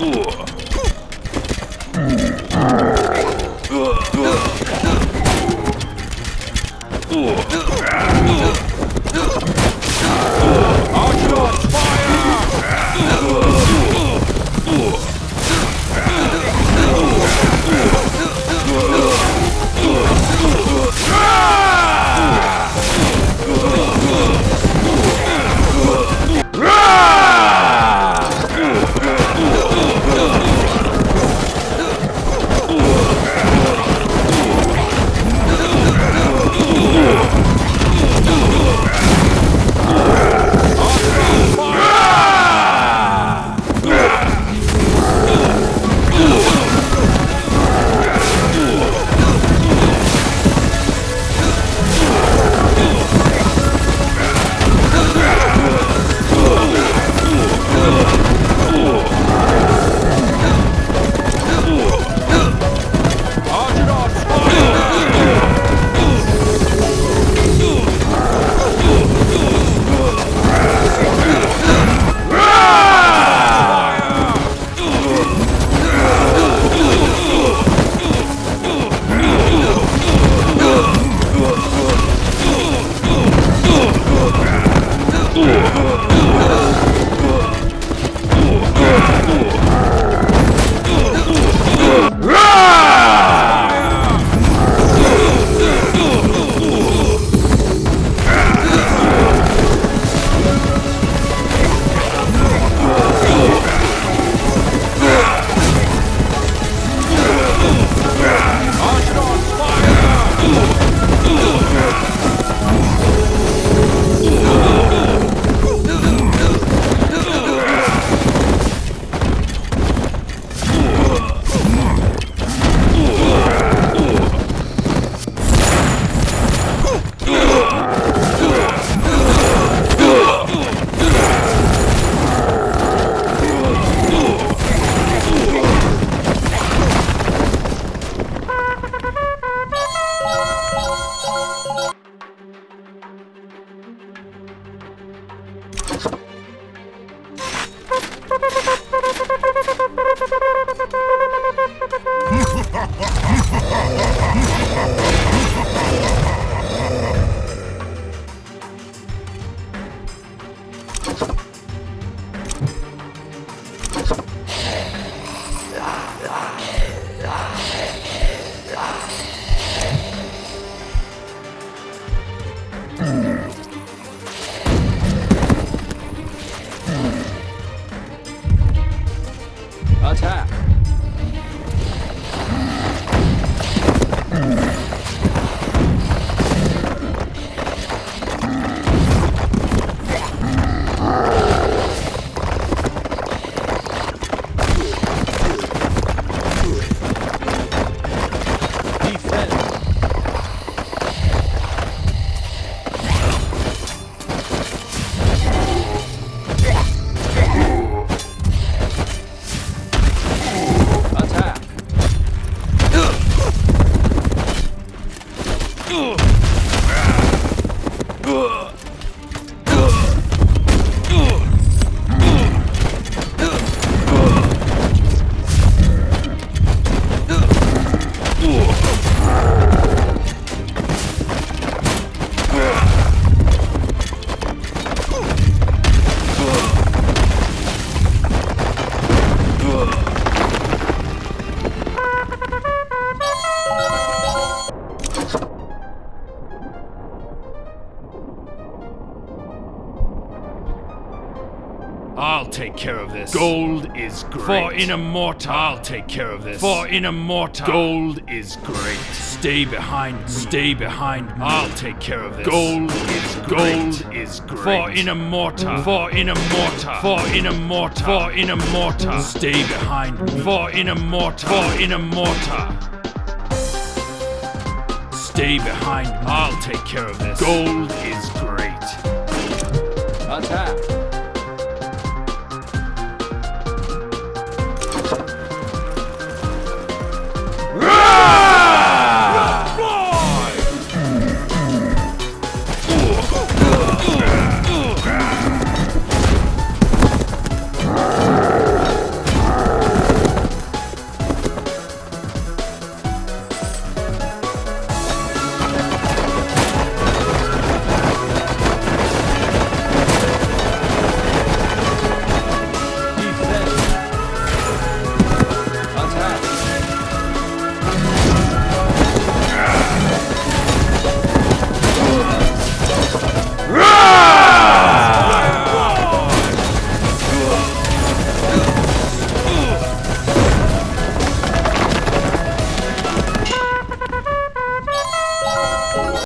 Attack! Take care of this. Gold is great. For Inamorta. I'll take care of this. For Inamorta. Gold is great. Stay behind me. Stay behind me. I'll take care of this. Gold is Gold great. is great. For Inamorta. For Inamorta. For Inamorta. For Inamorta. Stay behind me. For Inamorta. For Inamorta. Stay behind me. I'll take care of this. Gold is great. Attack!